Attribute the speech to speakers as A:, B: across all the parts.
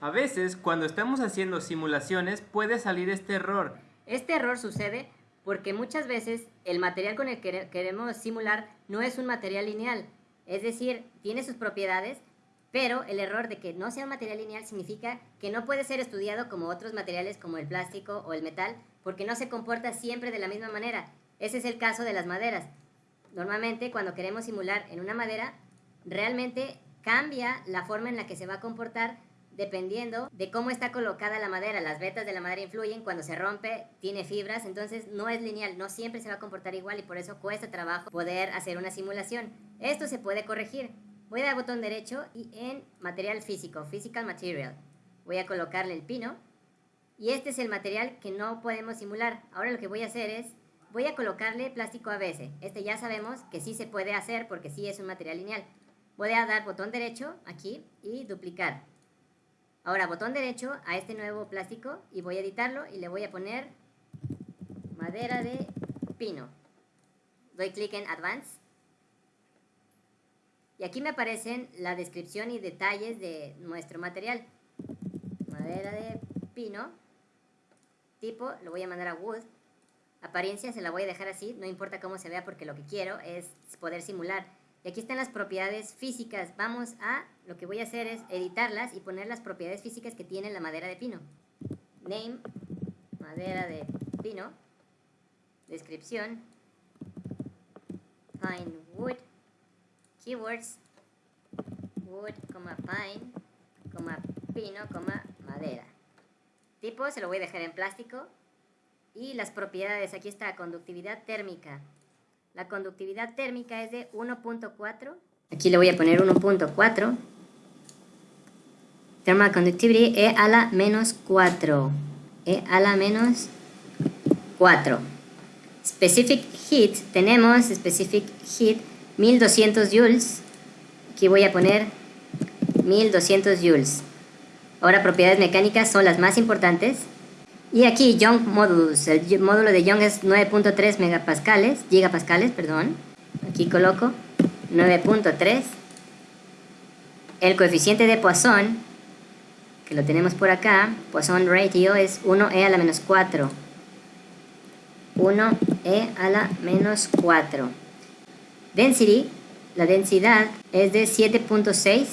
A: A veces, cuando estamos haciendo simulaciones, puede salir este error.
B: Este error sucede porque muchas veces el material con el que queremos simular no es un material lineal, es decir, tiene sus propiedades, pero el error de que no sea un material lineal significa que no puede ser estudiado como otros materiales como el plástico o el metal, porque no se comporta siempre de la misma manera. Ese es el caso de las maderas. Normalmente cuando queremos simular en una madera, realmente cambia la forma en la que se va a comportar dependiendo de cómo está colocada la madera. Las vetas de la madera influyen, cuando se rompe tiene fibras, entonces no es lineal, no siempre se va a comportar igual y por eso cuesta trabajo poder hacer una simulación. Esto se puede corregir. Voy a dar botón derecho y en material físico, physical material, voy a colocarle el pino y este es el material que no podemos simular. Ahora lo que voy a hacer es, voy a colocarle plástico ABS. Este ya sabemos que sí se puede hacer porque sí es un material lineal. Voy a dar botón derecho aquí y duplicar. Ahora botón derecho a este nuevo plástico y voy a editarlo y le voy a poner madera de pino. Doy clic en Advance. Y aquí me aparecen la descripción y detalles de nuestro material. Madera de pino. Tipo, lo voy a mandar a Wood. Apariencia se la voy a dejar así, no importa cómo se vea porque lo que quiero es poder simular y aquí están las propiedades físicas. Vamos a, lo que voy a hacer es editarlas y poner las propiedades físicas que tiene la madera de pino. Name, madera de pino. Descripción, pine wood. Keywords, wood, pine, pino, madera. Tipo, se lo voy a dejar en plástico. Y las propiedades, aquí está, conductividad térmica. La conductividad térmica es de 1.4. Aquí le voy a poner 1.4. Thermal conductivity E a la menos 4. E a la menos 4. Specific heat, tenemos specific heat 1200 joules. Aquí voy a poner 1200 joules. Ahora propiedades mecánicas son las más importantes. Y aquí Young Modulus, el módulo de Young es 9.3 megapascales, gigapascales, perdón. Aquí coloco 9.3. El coeficiente de Poisson, que lo tenemos por acá, Poisson ratio es 1e a la menos 4. 1e a la menos 4. Density, la densidad es de 7.6.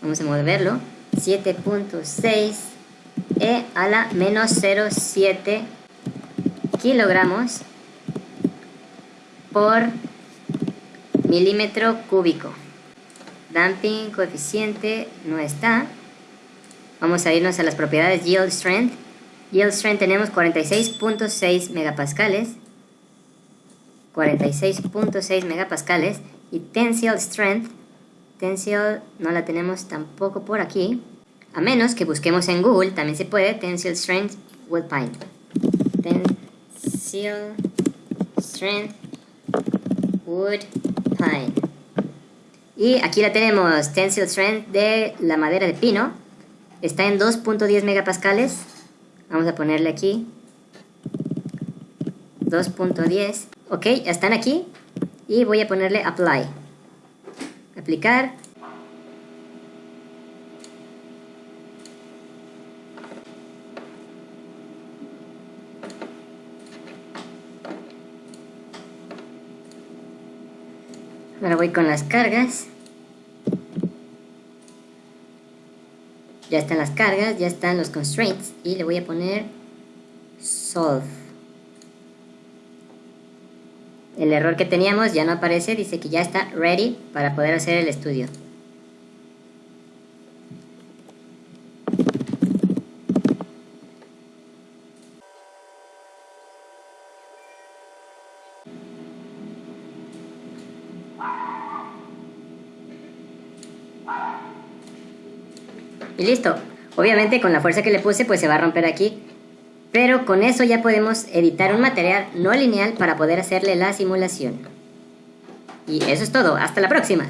B: Vamos a moverlo. 7.6 e a la menos 0,7 kilogramos por milímetro cúbico. Damping coeficiente no está. Vamos a irnos a las propiedades Yield Strength. Yield Strength tenemos 46.6 megapascales. 46.6 megapascales. Y Tensile Strength. Tensile no la tenemos tampoco por aquí. A menos que busquemos en Google, también se puede, Tensile Strength Wood Pine. Tensile Strength Wood Pine. Y aquí la tenemos, Tensile Strength de la madera de pino. Está en 2.10 megapascales. Vamos a ponerle aquí. 2.10. Ok, ya están aquí. Y voy a ponerle Apply. Aplicar. Ahora voy con las cargas. Ya están las cargas, ya están los constraints y le voy a poner solve. El error que teníamos ya no aparece, dice que ya está ready para poder hacer el estudio. Y listo. Obviamente con la fuerza que le puse pues se va a romper aquí. Pero con eso ya podemos editar un material no lineal para poder hacerle la simulación. Y eso es todo. Hasta la próxima.